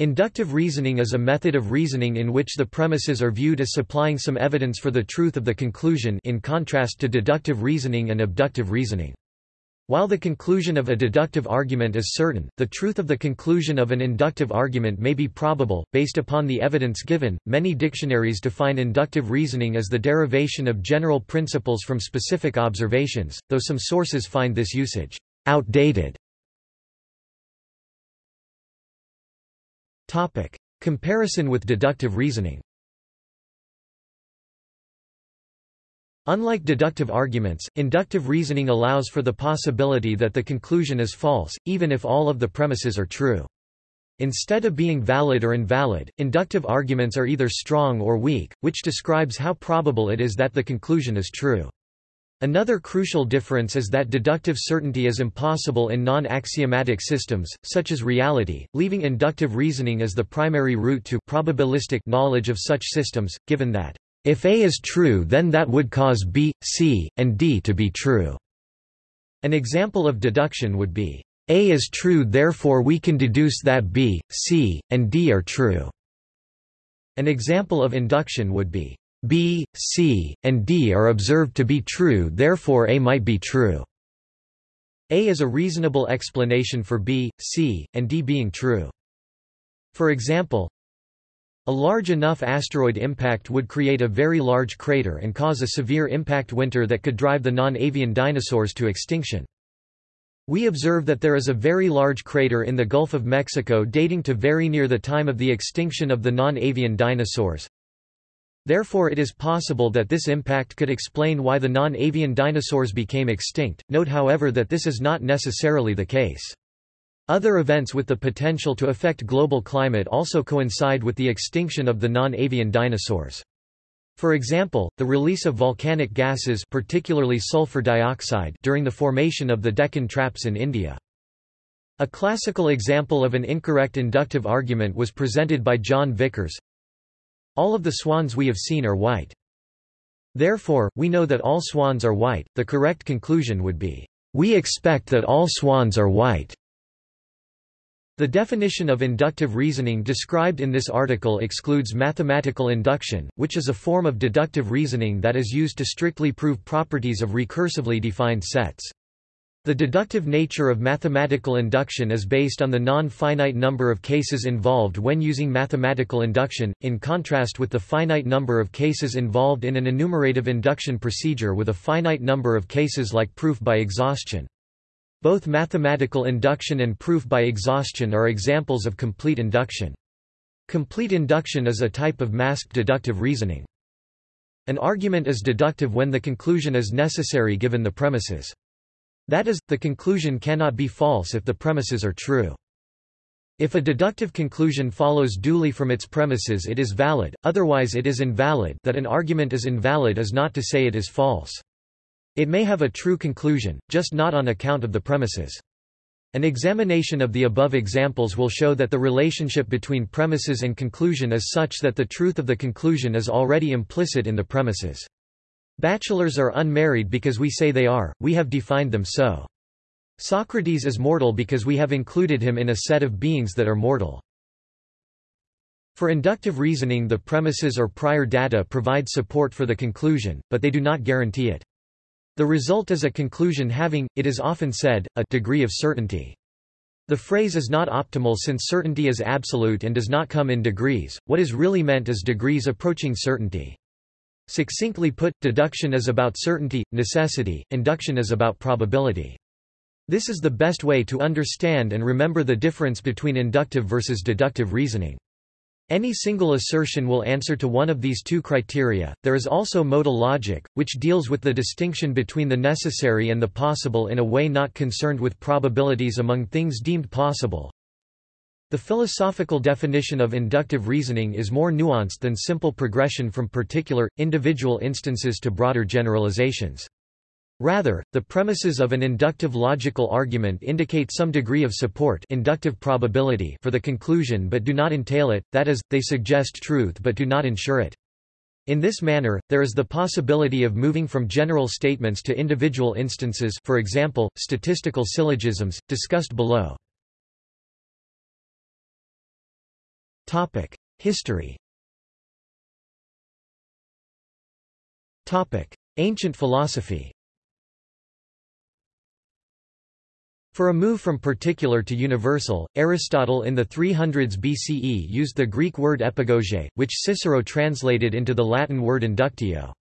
Inductive reasoning is a method of reasoning in which the premises are viewed as supplying some evidence for the truth of the conclusion in contrast to deductive reasoning and abductive reasoning. While the conclusion of a deductive argument is certain, the truth of the conclusion of an inductive argument may be probable, based upon the evidence given. Many dictionaries define inductive reasoning as the derivation of general principles from specific observations, though some sources find this usage outdated. Topic: Comparison with deductive reasoning. Unlike deductive arguments, inductive reasoning allows for the possibility that the conclusion is false, even if all of the premises are true. Instead of being valid or invalid, inductive arguments are either strong or weak, which describes how probable it is that the conclusion is true. Another crucial difference is that deductive certainty is impossible in non-axiomatic systems, such as reality, leaving inductive reasoning as the primary route to probabilistic knowledge of such systems, given that, if A is true then that would cause B, C, and D to be true. An example of deduction would be, A is true therefore we can deduce that B, C, and D are true. An example of induction would be, B, C, and D are observed to be true therefore A might be true. A is a reasonable explanation for B, C, and D being true. For example, a large enough asteroid impact would create a very large crater and cause a severe impact winter that could drive the non-avian dinosaurs to extinction. We observe that there is a very large crater in the Gulf of Mexico dating to very near the time of the extinction of the non-avian dinosaurs. Therefore it is possible that this impact could explain why the non-avian dinosaurs became extinct. Note however that this is not necessarily the case. Other events with the potential to affect global climate also coincide with the extinction of the non-avian dinosaurs. For example, the release of volcanic gases particularly sulfur dioxide during the formation of the Deccan Traps in India. A classical example of an incorrect inductive argument was presented by John Vickers, all of the swans we have seen are white. Therefore, we know that all swans are white. The correct conclusion would be, we expect that all swans are white. The definition of inductive reasoning described in this article excludes mathematical induction, which is a form of deductive reasoning that is used to strictly prove properties of recursively defined sets. The deductive nature of mathematical induction is based on the non-finite number of cases involved when using mathematical induction, in contrast with the finite number of cases involved in an enumerative induction procedure with a finite number of cases like proof by exhaustion. Both mathematical induction and proof by exhaustion are examples of complete induction. Complete induction is a type of masked deductive reasoning. An argument is deductive when the conclusion is necessary given the premises. That is, the conclusion cannot be false if the premises are true. If a deductive conclusion follows duly from its premises it is valid, otherwise it is invalid that an argument is invalid is not to say it is false. It may have a true conclusion, just not on account of the premises. An examination of the above examples will show that the relationship between premises and conclusion is such that the truth of the conclusion is already implicit in the premises. Bachelors are unmarried because we say they are, we have defined them so. Socrates is mortal because we have included him in a set of beings that are mortal. For inductive reasoning the premises or prior data provide support for the conclusion, but they do not guarantee it. The result is a conclusion having, it is often said, a degree of certainty. The phrase is not optimal since certainty is absolute and does not come in degrees, what is really meant is degrees approaching certainty. Succinctly put, deduction is about certainty, necessity, induction is about probability. This is the best way to understand and remember the difference between inductive versus deductive reasoning. Any single assertion will answer to one of these two criteria. There is also modal logic, which deals with the distinction between the necessary and the possible in a way not concerned with probabilities among things deemed possible. The philosophical definition of inductive reasoning is more nuanced than simple progression from particular, individual instances to broader generalizations. Rather, the premises of an inductive logical argument indicate some degree of support inductive probability for the conclusion but do not entail it, that is, they suggest truth but do not ensure it. In this manner, there is the possibility of moving from general statements to individual instances for example, statistical syllogisms, discussed below. History. Topic: Ancient philosophy. For a move from particular to universal, Aristotle in the 300s BCE used the Greek word epagoge, which Cicero translated into the Latin word inductio.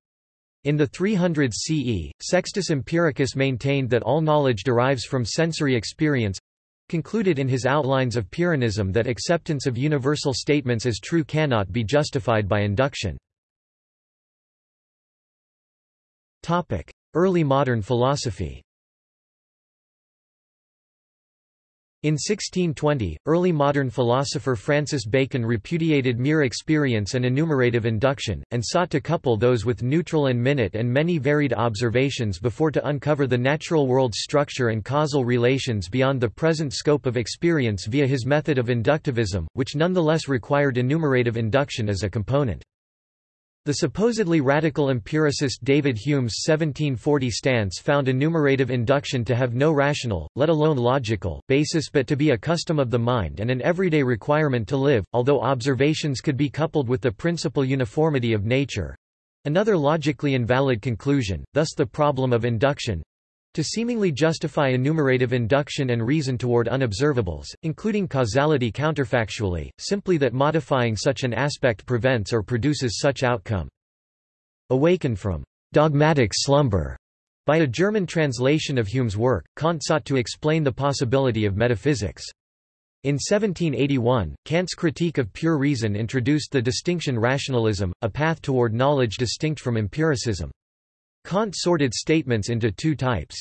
In the 300s CE, Sextus Empiricus maintained that all knowledge derives from sensory experience concluded in his outlines of Pyrrhonism that acceptance of universal statements as true cannot be justified by induction. Early modern philosophy In 1620, early modern philosopher Francis Bacon repudiated mere experience and enumerative induction, and sought to couple those with neutral and minute and many varied observations before to uncover the natural world's structure and causal relations beyond the present scope of experience via his method of inductivism, which nonetheless required enumerative induction as a component. The supposedly radical empiricist David Hume's 1740 stance found enumerative induction to have no rational, let alone logical, basis but to be a custom of the mind and an everyday requirement to live, although observations could be coupled with the principle uniformity of nature. Another logically invalid conclusion, thus the problem of induction, to seemingly justify enumerative induction and reason toward unobservables, including causality counterfactually, simply that modifying such an aspect prevents or produces such outcome. Awakened from dogmatic slumber by a German translation of Hume's work, Kant sought to explain the possibility of metaphysics. In 1781, Kant's critique of pure reason introduced the distinction rationalism, a path toward knowledge distinct from empiricism. Kant sorted statements into two types.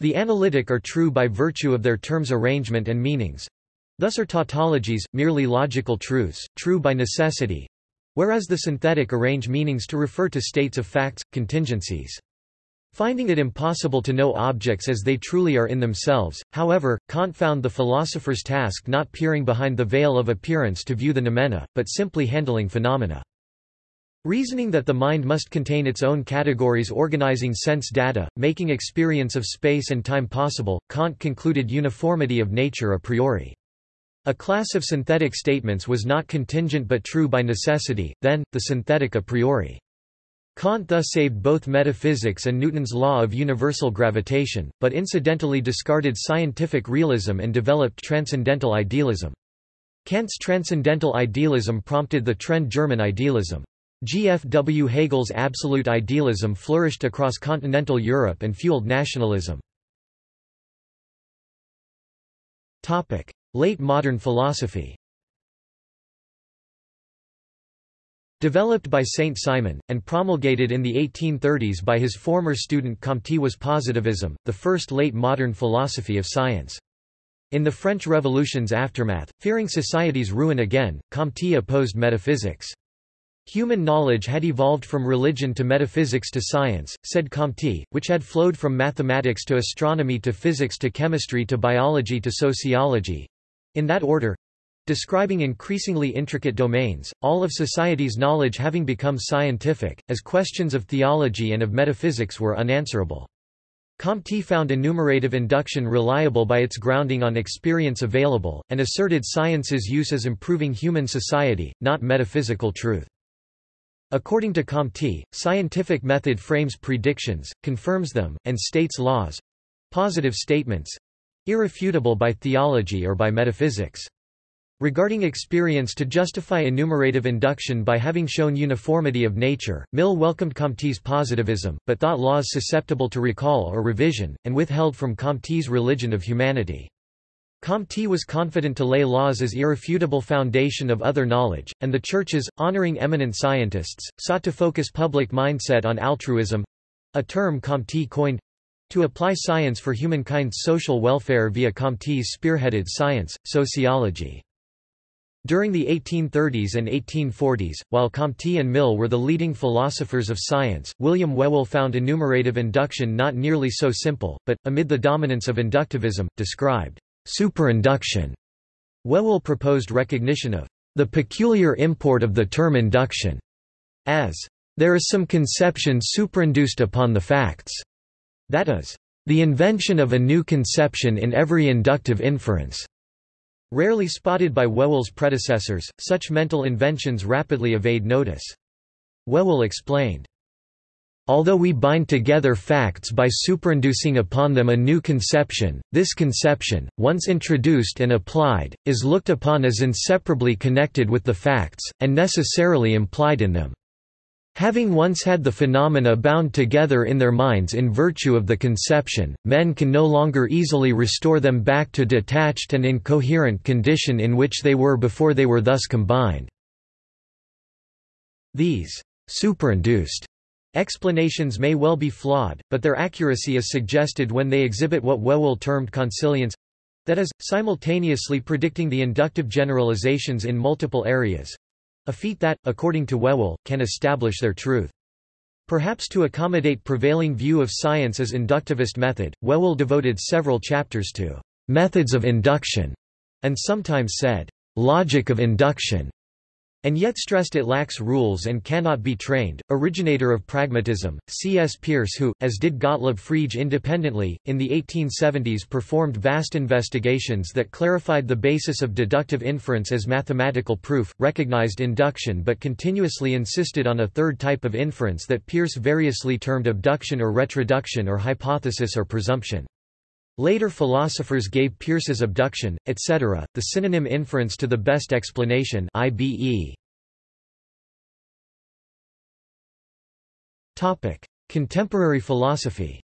The analytic are true by virtue of their terms' arrangement and meanings. Thus are tautologies, merely logical truths, true by necessity, whereas the synthetic arrange meanings to refer to states of facts, contingencies. Finding it impossible to know objects as they truly are in themselves, however, Kant found the philosopher's task not peering behind the veil of appearance to view the noumena, but simply handling phenomena. Reasoning that the mind must contain its own categories organizing sense data, making experience of space and time possible, Kant concluded uniformity of nature a priori. A class of synthetic statements was not contingent but true by necessity, then, the synthetic a priori. Kant thus saved both metaphysics and Newton's law of universal gravitation, but incidentally discarded scientific realism and developed transcendental idealism. Kant's transcendental idealism prompted the trend German idealism. G. F. W. Hegel's absolute idealism flourished across continental Europe and fueled nationalism. Late modern philosophy Developed by Saint Simon, and promulgated in the 1830s by his former student Comte was positivism, the first late modern philosophy of science. In the French Revolution's aftermath, fearing society's ruin again, Comte opposed metaphysics. Human knowledge had evolved from religion to metaphysics to science, said Comte, which had flowed from mathematics to astronomy to physics to chemistry to biology to sociology—in that order, describing increasingly intricate domains, all of society's knowledge having become scientific, as questions of theology and of metaphysics were unanswerable. Comte found enumerative induction reliable by its grounding on experience available, and asserted science's use as improving human society, not metaphysical truth. According to Comte, scientific method frames predictions, confirms them, and states laws—positive statements—irrefutable by theology or by metaphysics. Regarding experience to justify enumerative induction by having shown uniformity of nature, Mill welcomed Comte's positivism, but thought laws susceptible to recall or revision, and withheld from Comte's religion of humanity. Comte was confident to lay laws as irrefutable foundation of other knowledge, and the churches, honoring eminent scientists, sought to focus public mindset on altruism—a term Comte coined—to apply science for humankind's social welfare via Comte's spearheaded science, sociology. During the 1830s and 1840s, while Comte and Mill were the leading philosophers of science, William Whewell found enumerative induction not nearly so simple, but, amid the dominance of inductivism, described Superinduction. Whewell proposed recognition of the peculiar import of the term induction as there is some conception superinduced upon the facts, that is, the invention of a new conception in every inductive inference. Rarely spotted by Whewell's predecessors, such mental inventions rapidly evade notice. Whewell explained, Although we bind together facts by superinducing upon them a new conception, this conception, once introduced and applied, is looked upon as inseparably connected with the facts, and necessarily implied in them. Having once had the phenomena bound together in their minds in virtue of the conception, men can no longer easily restore them back to detached and incoherent condition in which they were before they were thus combined. These superinduced Explanations may well be flawed, but their accuracy is suggested when they exhibit what Whewell termed consilience—that is, simultaneously predicting the inductive generalizations in multiple areas—a feat that, according to Whewell, can establish their truth. Perhaps to accommodate prevailing view of science as inductivist method, Whewell devoted several chapters to methods of induction, and sometimes said, logic of induction and yet stressed it lacks rules and cannot be trained. Originator of pragmatism, C.S. Peirce, who, as did Gottlob Frege independently, in the 1870s performed vast investigations that clarified the basis of deductive inference as mathematical proof, recognized induction but continuously insisted on a third type of inference that Peirce variously termed abduction or retroduction or hypothesis or presumption. Later philosophers gave Peirce's abduction, etc., the synonym inference to the best explanation IBE. Topic: Contemporary philosophy.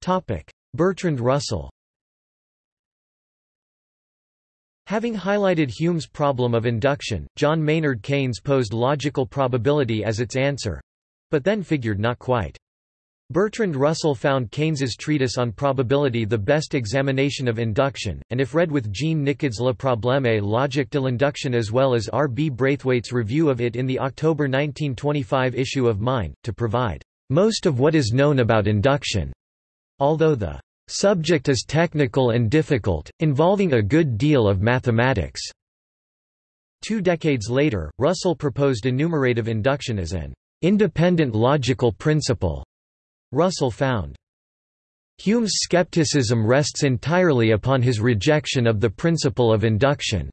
Topic: Bertrand Russell. Having highlighted Hume's problem of induction, John Maynard Keynes posed logical probability as its answer, but then figured not quite. Bertrand Russell found Keynes's treatise on probability the best examination of induction, and if read with Jean Nicod's Le Problème logique de l'induction as well as R. B. Braithwaite's review of it in the October 1925 issue of Mind, to provide most of what is known about induction. Although the subject is technical and difficult, involving a good deal of mathematics. Two decades later, Russell proposed enumerative induction as an independent logical principle Russell found. Hume's skepticism rests entirely upon his rejection of the principle of induction.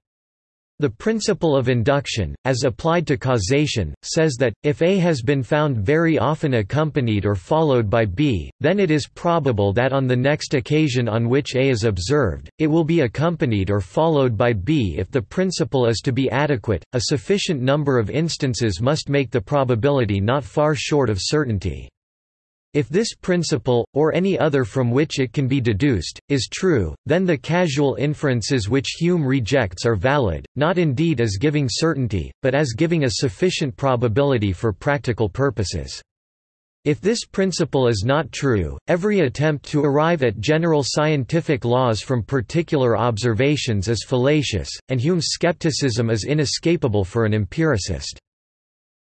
The principle of induction, as applied to causation, says that, if A has been found very often accompanied or followed by B, then it is probable that on the next occasion on which A is observed, it will be accompanied or followed by B. If the principle is to be adequate, a sufficient number of instances must make the probability not far short of certainty. If this principle, or any other from which it can be deduced, is true, then the causal inferences which Hume rejects are valid, not indeed as giving certainty, but as giving a sufficient probability for practical purposes. If this principle is not true, every attempt to arrive at general scientific laws from particular observations is fallacious, and Hume's skepticism is inescapable for an empiricist.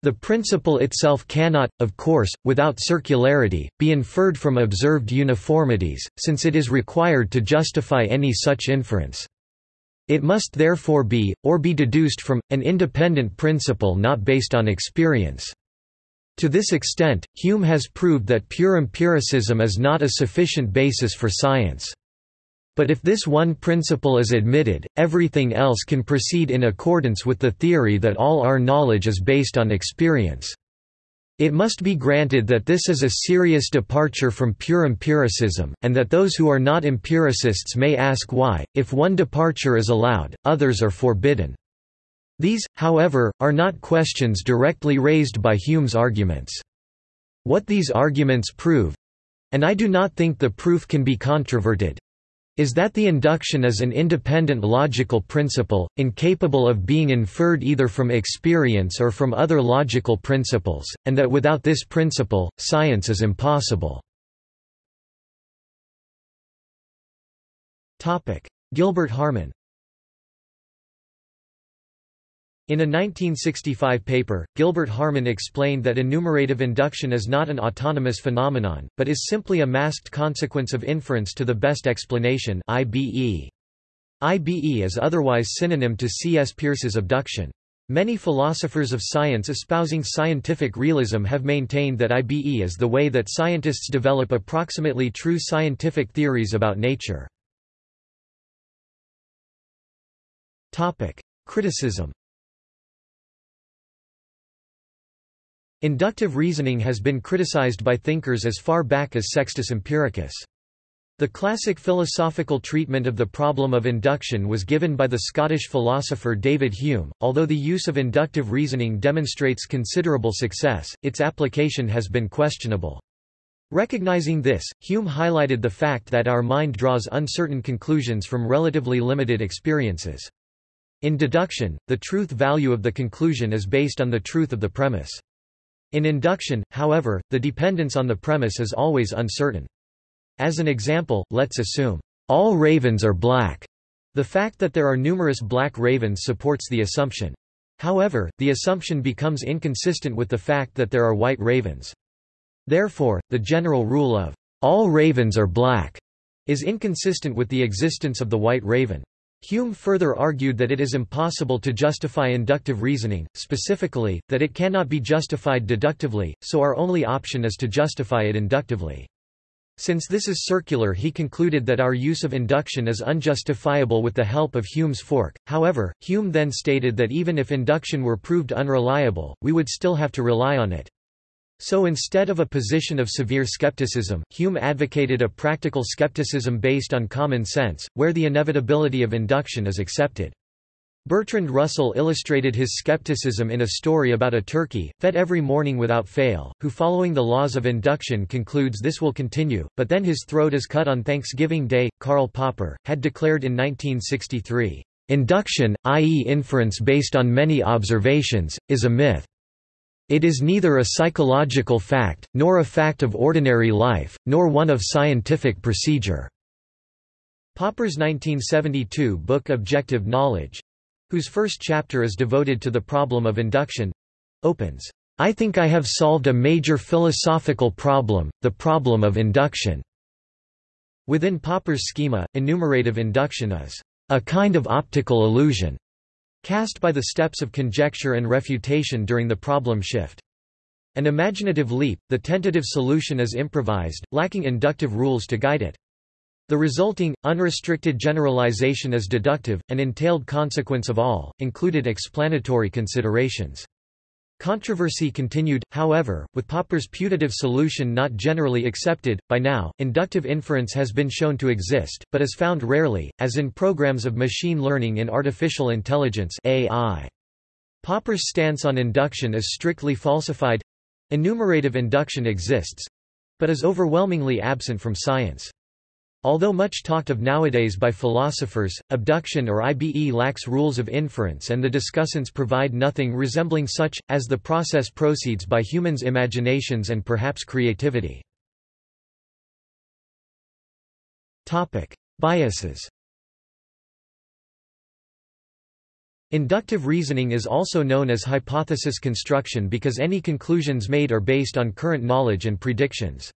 The principle itself cannot, of course, without circularity, be inferred from observed uniformities, since it is required to justify any such inference. It must therefore be, or be deduced from, an independent principle not based on experience. To this extent, Hume has proved that pure empiricism is not a sufficient basis for science. But if this one principle is admitted, everything else can proceed in accordance with the theory that all our knowledge is based on experience. It must be granted that this is a serious departure from pure empiricism, and that those who are not empiricists may ask why, if one departure is allowed, others are forbidden. These, however, are not questions directly raised by Hume's arguments. What these arguments prove—and I do not think the proof can be controverted, is that the induction is an independent logical principle, incapable of being inferred either from experience or from other logical principles, and that without this principle, science is impossible. Gilbert Harman In a 1965 paper, Gilbert Harman explained that enumerative induction is not an autonomous phenomenon, but is simply a masked consequence of inference to the best explanation IBE. IBE is otherwise synonym to C.S. Peirce's abduction. Many philosophers of science espousing scientific realism have maintained that IBE is the way that scientists develop approximately true scientific theories about nature. Criticism Inductive reasoning has been criticized by thinkers as far back as Sextus Empiricus. The classic philosophical treatment of the problem of induction was given by the Scottish philosopher David Hume. Although the use of inductive reasoning demonstrates considerable success, its application has been questionable. Recognizing this, Hume highlighted the fact that our mind draws uncertain conclusions from relatively limited experiences. In deduction, the truth value of the conclusion is based on the truth of the premise. In induction, however, the dependence on the premise is always uncertain. As an example, let's assume, all ravens are black. The fact that there are numerous black ravens supports the assumption. However, the assumption becomes inconsistent with the fact that there are white ravens. Therefore, the general rule of, all ravens are black, is inconsistent with the existence of the white raven. Hume further argued that it is impossible to justify inductive reasoning, specifically, that it cannot be justified deductively, so our only option is to justify it inductively. Since this is circular he concluded that our use of induction is unjustifiable with the help of Hume's fork, however, Hume then stated that even if induction were proved unreliable, we would still have to rely on it. So instead of a position of severe skepticism, Hume advocated a practical skepticism based on common sense, where the inevitability of induction is accepted. Bertrand Russell illustrated his skepticism in a story about a turkey, fed every morning without fail, who following the laws of induction concludes this will continue, but then his throat is cut on Thanksgiving Day. Karl Popper, had declared in 1963, Induction, i.e. inference based on many observations, is a myth. It is neither a psychological fact, nor a fact of ordinary life, nor one of scientific procedure. Popper's 1972 book Objective Knowledge whose first chapter is devoted to the problem of induction opens, I think I have solved a major philosophical problem, the problem of induction. Within Popper's schema, enumerative induction is a kind of optical illusion cast by the steps of conjecture and refutation during the problem shift. An imaginative leap, the tentative solution is improvised, lacking inductive rules to guide it. The resulting, unrestricted generalization is deductive, an entailed consequence of all, included explanatory considerations. Controversy continued, however, with Popper's putative solution not generally accepted. By now, inductive inference has been shown to exist, but is found rarely, as in programs of machine learning in artificial intelligence (AI). Popper's stance on induction is strictly falsified. Enumerative induction exists, but is overwhelmingly absent from science. Although much talked of nowadays by philosophers, abduction or IBE lacks rules of inference and the discussants provide nothing resembling such, as the process proceeds by humans' imaginations and perhaps creativity. Biases Inductive reasoning is also known as hypothesis construction because any conclusions made are based on current knowledge and predictions.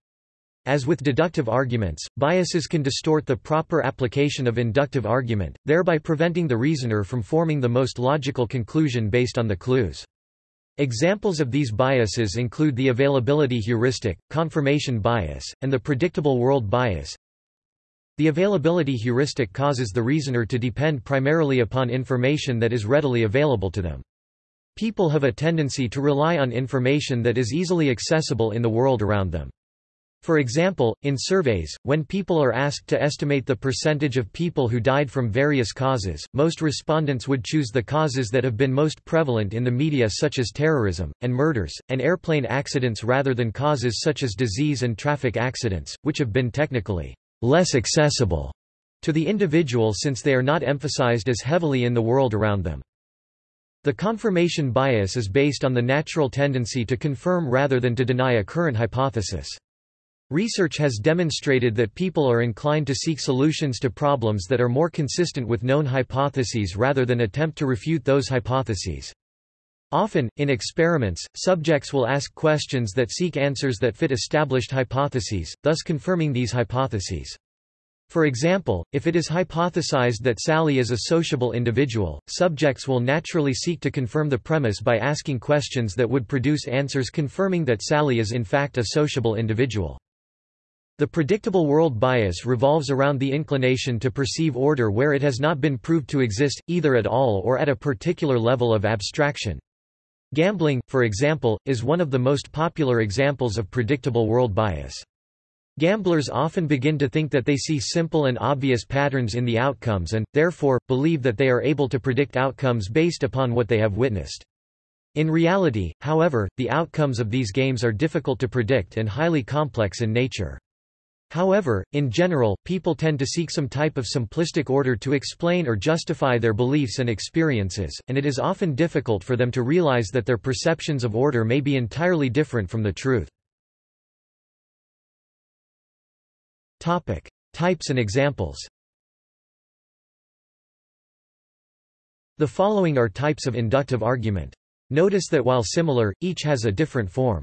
As with deductive arguments, biases can distort the proper application of inductive argument, thereby preventing the reasoner from forming the most logical conclusion based on the clues. Examples of these biases include the availability heuristic, confirmation bias, and the predictable world bias. The availability heuristic causes the reasoner to depend primarily upon information that is readily available to them. People have a tendency to rely on information that is easily accessible in the world around them. For example, in surveys, when people are asked to estimate the percentage of people who died from various causes, most respondents would choose the causes that have been most prevalent in the media such as terrorism, and murders, and airplane accidents rather than causes such as disease and traffic accidents, which have been technically less accessible to the individual since they are not emphasized as heavily in the world around them. The confirmation bias is based on the natural tendency to confirm rather than to deny a current hypothesis. Research has demonstrated that people are inclined to seek solutions to problems that are more consistent with known hypotheses rather than attempt to refute those hypotheses. Often, in experiments, subjects will ask questions that seek answers that fit established hypotheses, thus confirming these hypotheses. For example, if it is hypothesized that Sally is a sociable individual, subjects will naturally seek to confirm the premise by asking questions that would produce answers confirming that Sally is in fact a sociable individual. The predictable world bias revolves around the inclination to perceive order where it has not been proved to exist, either at all or at a particular level of abstraction. Gambling, for example, is one of the most popular examples of predictable world bias. Gamblers often begin to think that they see simple and obvious patterns in the outcomes and, therefore, believe that they are able to predict outcomes based upon what they have witnessed. In reality, however, the outcomes of these games are difficult to predict and highly complex in nature. However, in general, people tend to seek some type of simplistic order to explain or justify their beliefs and experiences, and it is often difficult for them to realize that their perceptions of order may be entirely different from the truth. Topic: Types and examples. The following are types of inductive argument. Notice that while similar, each has a different form.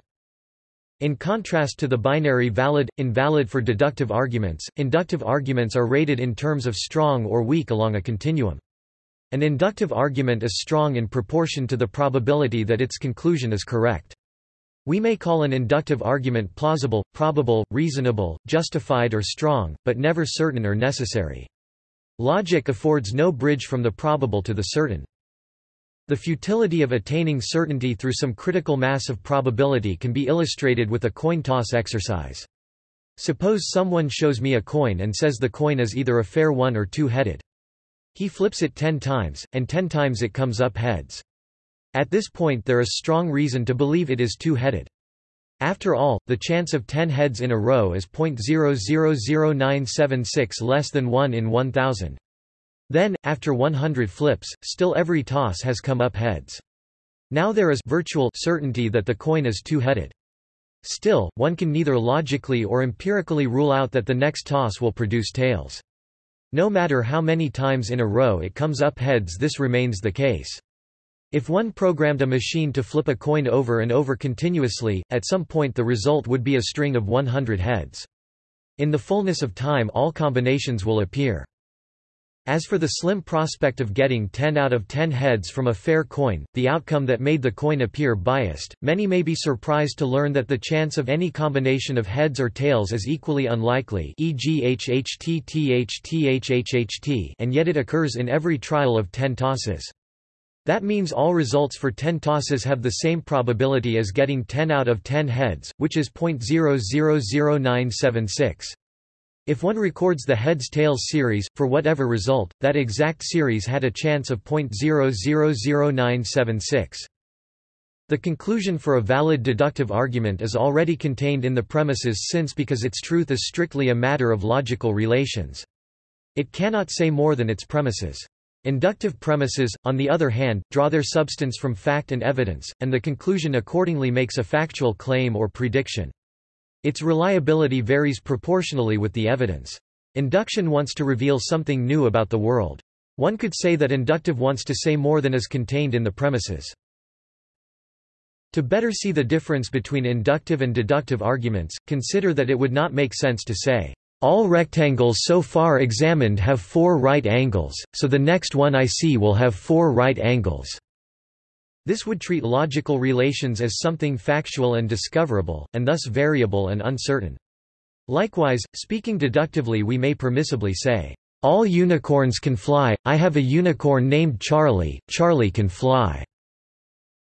In contrast to the binary valid-invalid for deductive arguments, inductive arguments are rated in terms of strong or weak along a continuum. An inductive argument is strong in proportion to the probability that its conclusion is correct. We may call an inductive argument plausible, probable, reasonable, justified or strong, but never certain or necessary. Logic affords no bridge from the probable to the certain. The futility of attaining certainty through some critical mass of probability can be illustrated with a coin toss exercise. Suppose someone shows me a coin and says the coin is either a fair one or two-headed. He flips it ten times, and ten times it comes up heads. At this point there is strong reason to believe it is two-headed. After all, the chance of 10 heads in a row is 0.000976 less than 1 in 1000. Then, after 100 flips, still every toss has come up heads. Now there is virtual certainty that the coin is two-headed. Still, one can neither logically or empirically rule out that the next toss will produce tails. No matter how many times in a row it comes up heads this remains the case. If one programmed a machine to flip a coin over and over continuously, at some point the result would be a string of 100 heads. In the fullness of time all combinations will appear. As for the slim prospect of getting 10 out of 10 heads from a fair coin, the outcome that made the coin appear biased, many may be surprised to learn that the chance of any combination of heads or tails is equally unlikely e.g. HHT and yet it occurs in every trial of 10 tosses. That means all results for 10 tosses have the same probability as getting 10 out of 10 heads, which is 0.000976. If one records the heads-tails series, for whatever result, that exact series had a chance of 0.000976. The conclusion for a valid deductive argument is already contained in the premises since because its truth is strictly a matter of logical relations. It cannot say more than its premises. Inductive premises, on the other hand, draw their substance from fact and evidence, and the conclusion accordingly makes a factual claim or prediction. Its reliability varies proportionally with the evidence. Induction wants to reveal something new about the world. One could say that inductive wants to say more than is contained in the premises. To better see the difference between inductive and deductive arguments, consider that it would not make sense to say, all rectangles so far examined have four right angles, so the next one I see will have four right angles. This would treat logical relations as something factual and discoverable, and thus variable and uncertain. Likewise, speaking deductively we may permissibly say, "...all unicorns can fly, I have a unicorn named Charlie, Charlie can fly."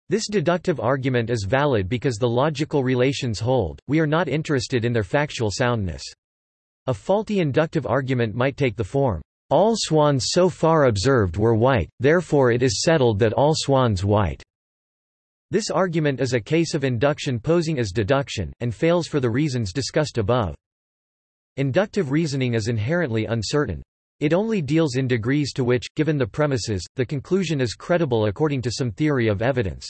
This deductive argument is valid because the logical relations hold, we are not interested in their factual soundness. A faulty inductive argument might take the form, "...all swans so far observed were white, therefore it is settled that all swans white." This argument is a case of induction posing as deduction, and fails for the reasons discussed above. Inductive reasoning is inherently uncertain. It only deals in degrees to which, given the premises, the conclusion is credible according to some theory of evidence.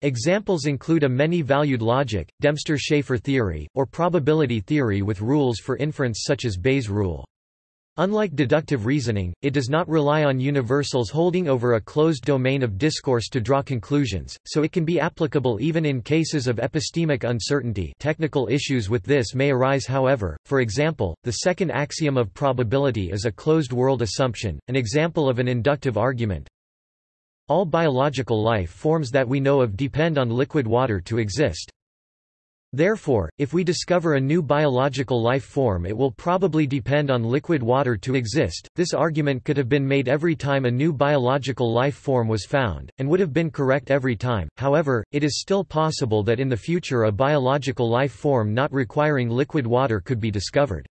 Examples include a many-valued logic, Dempster-Shafer theory, or probability theory with rules for inference such as Bayes' rule. Unlike deductive reasoning, it does not rely on universals holding over a closed domain of discourse to draw conclusions, so it can be applicable even in cases of epistemic uncertainty technical issues with this may arise however, for example, the second axiom of probability is a closed-world assumption, an example of an inductive argument. All biological life forms that we know of depend on liquid water to exist. Therefore, if we discover a new biological life form it will probably depend on liquid water to exist. This argument could have been made every time a new biological life form was found, and would have been correct every time, however, it is still possible that in the future a biological life form not requiring liquid water could be discovered.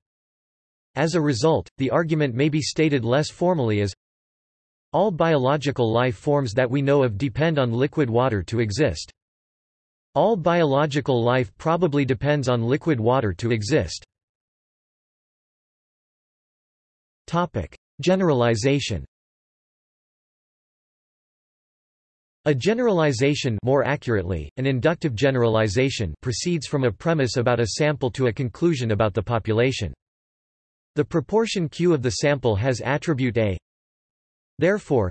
As a result, the argument may be stated less formally as all biological life forms that we know of depend on liquid water to exist. All biological life probably depends on liquid water to exist. Generalization A generalization more accurately, an inductive generalization proceeds from a premise about a sample to a conclusion about the population. The proportion Q of the sample has attribute A. Therefore,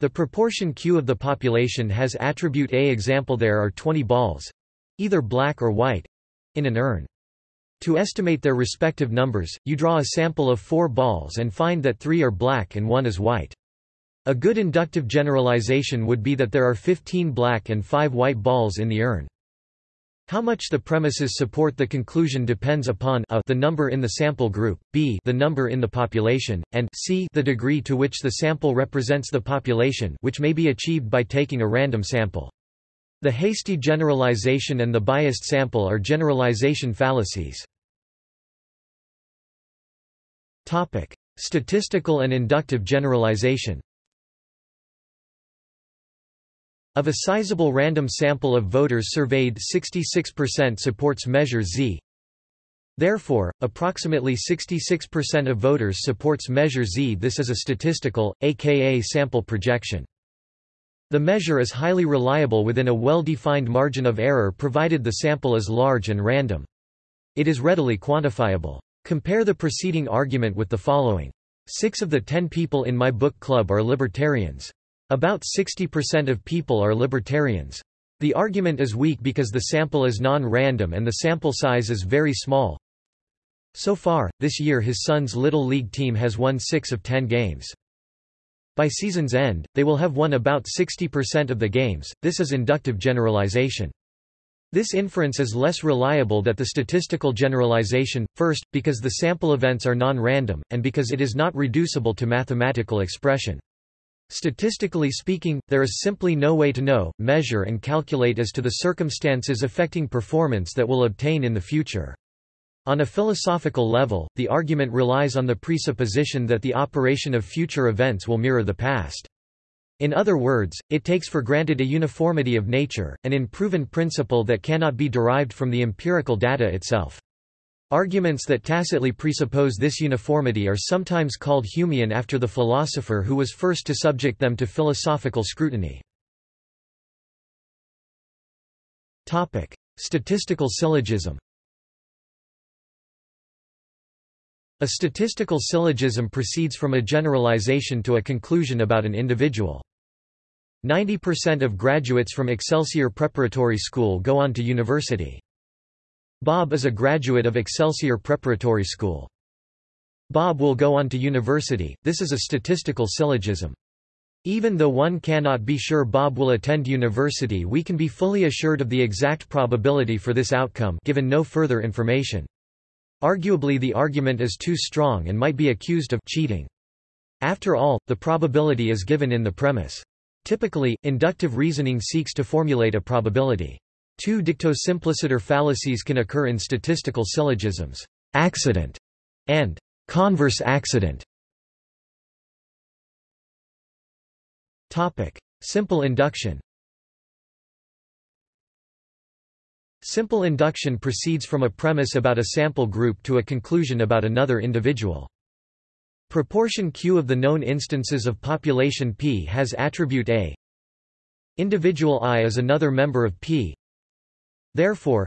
the proportion Q of the population has attribute A. Example There are 20 balls either black or white in an urn. To estimate their respective numbers, you draw a sample of four balls and find that three are black and one is white. A good inductive generalization would be that there are 15 black and 5 white balls in the urn. How much the premises support the conclusion depends upon a the number in the sample group, b the number in the population, and c the degree to which the sample represents the population which may be achieved by taking a random sample. The hasty generalization and the biased sample are generalization fallacies. Statistical and inductive generalization of a sizable random sample of voters surveyed 66% supports measure Z. Therefore, approximately 66% of voters supports measure Z. This is a statistical, aka sample projection. The measure is highly reliable within a well-defined margin of error provided the sample is large and random. It is readily quantifiable. Compare the preceding argument with the following. Six of the ten people in my book club are libertarians. About 60% of people are libertarians. The argument is weak because the sample is non-random and the sample size is very small. So far, this year his son's Little League team has won 6 of 10 games. By season's end, they will have won about 60% of the games. This is inductive generalization. This inference is less reliable than the statistical generalization, first, because the sample events are non-random, and because it is not reducible to mathematical expression. Statistically speaking, there is simply no way to know, measure and calculate as to the circumstances affecting performance that will obtain in the future. On a philosophical level, the argument relies on the presupposition that the operation of future events will mirror the past. In other words, it takes for granted a uniformity of nature, an unproven principle that cannot be derived from the empirical data itself. Arguments that tacitly presuppose this uniformity are sometimes called Humean after the philosopher who was first to subject them to philosophical scrutiny. Statistical syllogism A statistical syllogism proceeds from a generalization to a conclusion about an individual. 90% of graduates from Excelsior Preparatory School go on to university. Bob is a graduate of Excelsior Preparatory School. Bob will go on to university, this is a statistical syllogism. Even though one cannot be sure Bob will attend university we can be fully assured of the exact probability for this outcome given no further information. Arguably the argument is too strong and might be accused of cheating. After all, the probability is given in the premise. Typically, inductive reasoning seeks to formulate a probability. Two dicto simpliciter fallacies can occur in statistical syllogisms, accident and converse accident. Topic: Simple induction. Simple induction proceeds from a premise about a sample group to a conclusion about another individual. Proportion Q of the known instances of population P has attribute A. Individual I is another member of P. Therefore,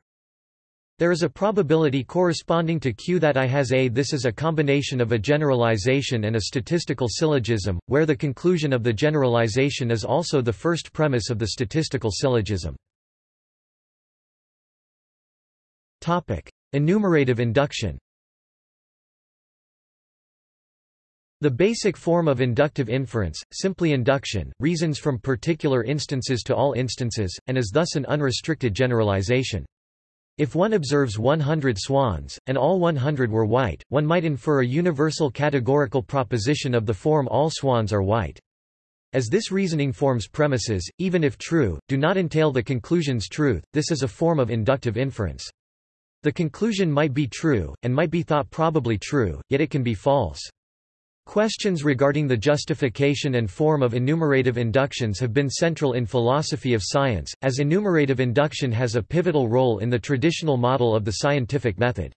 there is a probability corresponding to Q that I has A. This is a combination of a generalization and a statistical syllogism, where the conclusion of the generalization is also the first premise of the statistical syllogism. Enumerative induction The basic form of inductive inference, simply induction, reasons from particular instances to all instances, and is thus an unrestricted generalization. If one observes 100 swans, and all 100 were white, one might infer a universal categorical proposition of the form all swans are white. As this reasoning forms premises, even if true, do not entail the conclusion's truth, this is a form of inductive inference. The conclusion might be true, and might be thought probably true, yet it can be false. Questions regarding the justification and form of enumerative inductions have been central in philosophy of science, as enumerative induction has a pivotal role in the traditional model of the scientific method.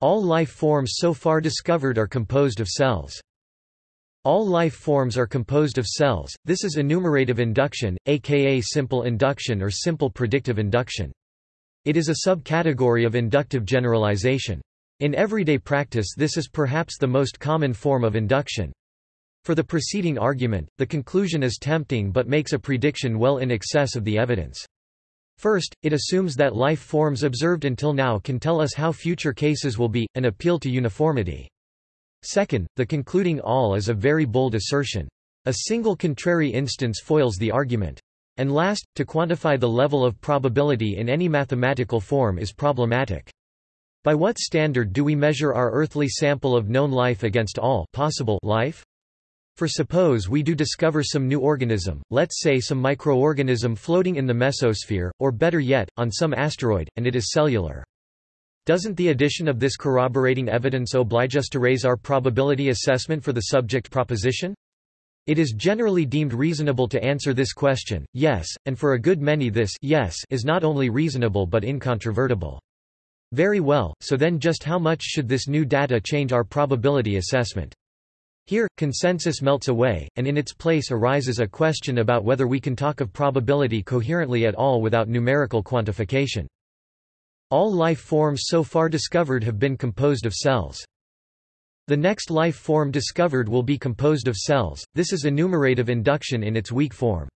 All life forms so far discovered are composed of cells. All life forms are composed of cells, this is enumerative induction, aka simple induction or simple predictive induction. It is a subcategory of inductive generalization. In everyday practice this is perhaps the most common form of induction. For the preceding argument, the conclusion is tempting but makes a prediction well in excess of the evidence. First, it assumes that life forms observed until now can tell us how future cases will be, an appeal to uniformity. Second, the concluding all is a very bold assertion. A single contrary instance foils the argument. And last, to quantify the level of probability in any mathematical form is problematic. By what standard do we measure our earthly sample of known life against all possible life? For suppose we do discover some new organism, let's say some microorganism floating in the mesosphere, or better yet, on some asteroid, and it is cellular. Doesn't the addition of this corroborating evidence oblige us to raise our probability assessment for the subject proposition? It is generally deemed reasonable to answer this question, yes, and for a good many this yes is not only reasonable but incontrovertible. Very well, so then just how much should this new data change our probability assessment? Here, consensus melts away, and in its place arises a question about whether we can talk of probability coherently at all without numerical quantification. All life forms so far discovered have been composed of cells. The next life form discovered will be composed of cells, this is enumerative induction in its weak form.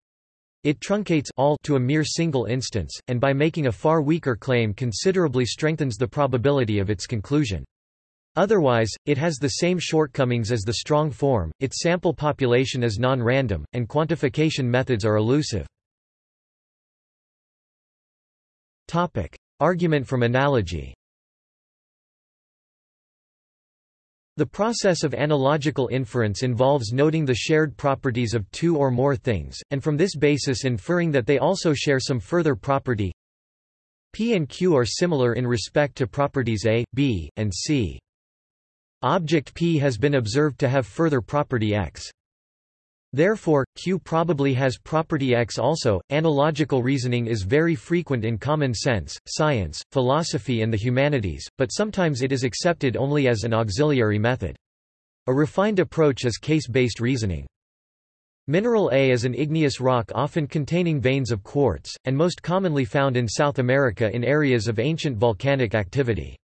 It truncates all to a mere single instance, and by making a far weaker claim considerably strengthens the probability of its conclusion. Otherwise, it has the same shortcomings as the strong form, its sample population is non-random, and quantification methods are elusive. Argument from analogy The process of analogical inference involves noting the shared properties of two or more things, and from this basis inferring that they also share some further property P and Q are similar in respect to properties A, B, and C. Object P has been observed to have further property X. Therefore, Q probably has property X also. Analogical reasoning is very frequent in common sense, science, philosophy, and the humanities, but sometimes it is accepted only as an auxiliary method. A refined approach is case-based reasoning. Mineral A is an igneous rock often containing veins of quartz, and most commonly found in South America in areas of ancient volcanic activity.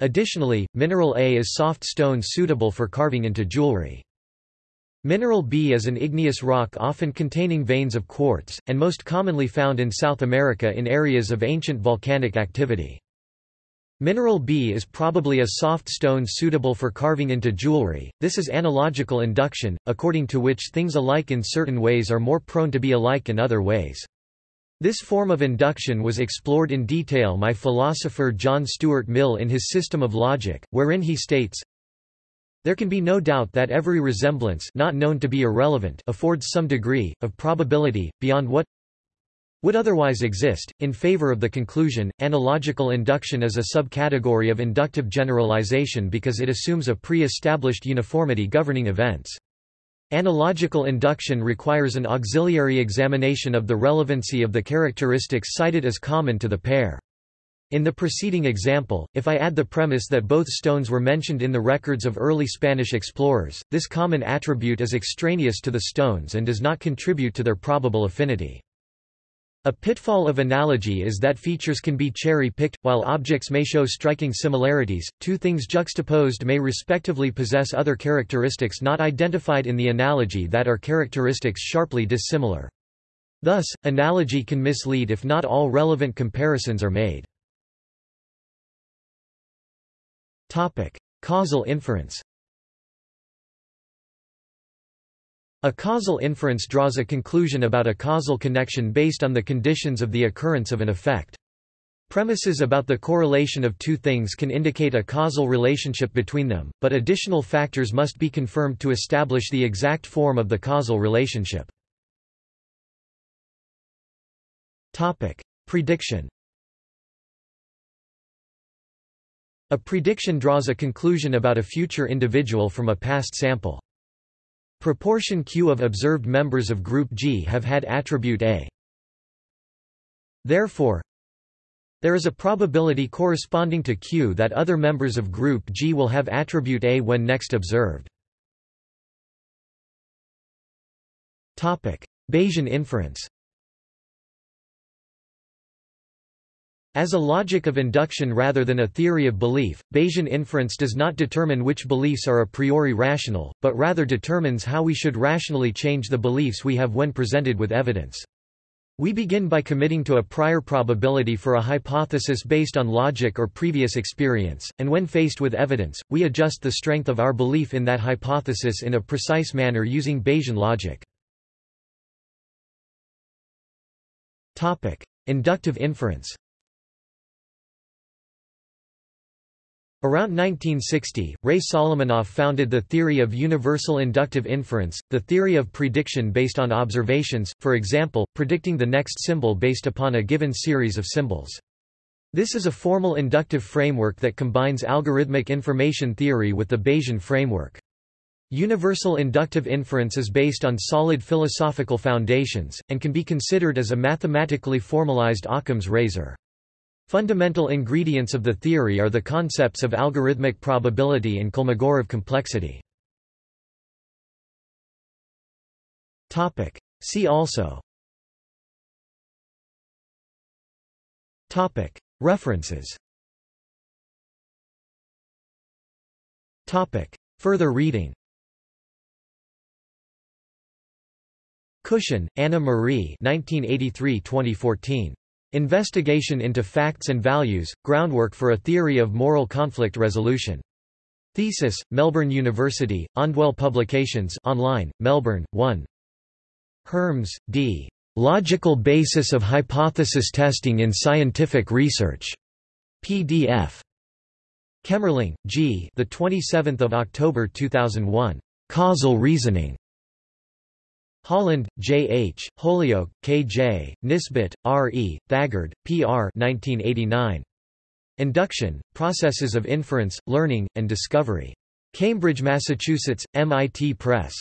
Additionally, mineral A is soft stone suitable for carving into jewelry. Mineral B is an igneous rock often containing veins of quartz, and most commonly found in South America in areas of ancient volcanic activity. Mineral B is probably a soft stone suitable for carving into jewelry. This is analogical induction, according to which things alike in certain ways are more prone to be alike in other ways. This form of induction was explored in detail by philosopher John Stuart Mill in his System of Logic, wherein he states, there can be no doubt that every resemblance not known to be irrelevant affords some degree, of probability, beyond what would otherwise exist, in favor of the conclusion. Analogical induction is a subcategory of inductive generalization because it assumes a pre-established uniformity governing events. Analogical induction requires an auxiliary examination of the relevancy of the characteristics cited as common to the pair. In the preceding example, if I add the premise that both stones were mentioned in the records of early Spanish explorers, this common attribute is extraneous to the stones and does not contribute to their probable affinity. A pitfall of analogy is that features can be cherry-picked, while objects may show striking similarities, two things juxtaposed may respectively possess other characteristics not identified in the analogy that are characteristics sharply dissimilar. Thus, analogy can mislead if not all relevant comparisons are made. Topic: Causal inference. A causal inference draws a conclusion about a causal connection based on the conditions of the occurrence of an effect. Premises about the correlation of two things can indicate a causal relationship between them, but additional factors must be confirmed to establish the exact form of the causal relationship. Topic: Prediction A prediction draws a conclusion about a future individual from a past sample. Proportion Q of observed members of group G have had attribute A. Therefore, there is a probability corresponding to Q that other members of group G will have attribute A when next observed. Topic: Bayesian inference As a logic of induction rather than a theory of belief, Bayesian inference does not determine which beliefs are a priori rational, but rather determines how we should rationally change the beliefs we have when presented with evidence. We begin by committing to a prior probability for a hypothesis based on logic or previous experience, and when faced with evidence, we adjust the strength of our belief in that hypothesis in a precise manner using Bayesian logic. Inductive inference Around 1960, Ray Solomonoff founded the theory of universal inductive inference, the theory of prediction based on observations, for example, predicting the next symbol based upon a given series of symbols. This is a formal inductive framework that combines algorithmic information theory with the Bayesian framework. Universal inductive inference is based on solid philosophical foundations, and can be considered as a mathematically formalized Occam's razor. Fundamental ingredients of the theory are the concepts of algorithmic probability and Kolmogorov complexity. See also. References. Further reading. Cushan, Anna Marie 1983–2014. Investigation into Facts and Values, Groundwork for a Theory of Moral Conflict Resolution. Thesis, Melbourne University, Ondwelle Publications online, Melbourne, 1. Herms, D. Logical Basis of Hypothesis Testing in Scientific Research. PDF. Kemerling, G. The 27th of October 2001. Causal Reasoning. Holland, J. H., Holyoak, K. J., Nisbett, R. E., Thagard, P. R. 1989. Induction, Processes of Inference, Learning, and Discovery. Cambridge, Massachusetts, MIT Press.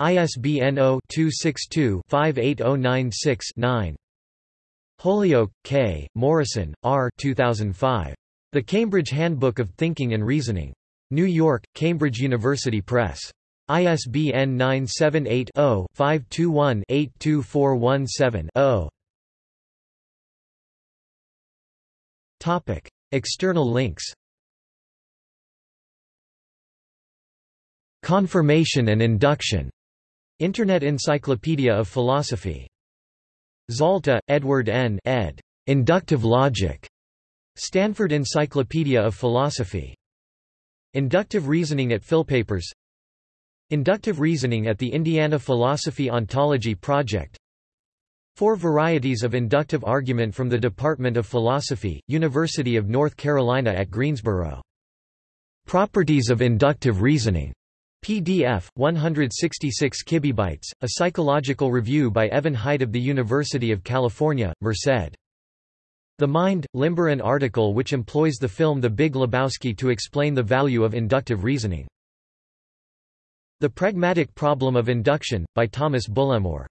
ISBN 0-262-58096-9. Holyoak, K., Morrison, R. 2005. The Cambridge Handbook of Thinking and Reasoning. New York, Cambridge University Press. ISBN 978-0-521-82417-0. External links Confirmation and induction. Internet Encyclopedia of Philosophy. Zalta, Edward N. ed. Inductive Logic. Stanford Encyclopedia of Philosophy. Inductive Reasoning at Philpapers Inductive reasoning at the Indiana Philosophy Ontology Project Four varieties of inductive argument from the Department of Philosophy, University of North Carolina at Greensboro. Properties of inductive reasoning. PDF, 166 kibibytes, a psychological review by Evan Heit of the University of California, Merced. The Mind, Limber an article which employs the film The Big Lebowski to explain the value of inductive reasoning. The Pragmatic Problem of Induction, by Thomas Bullemore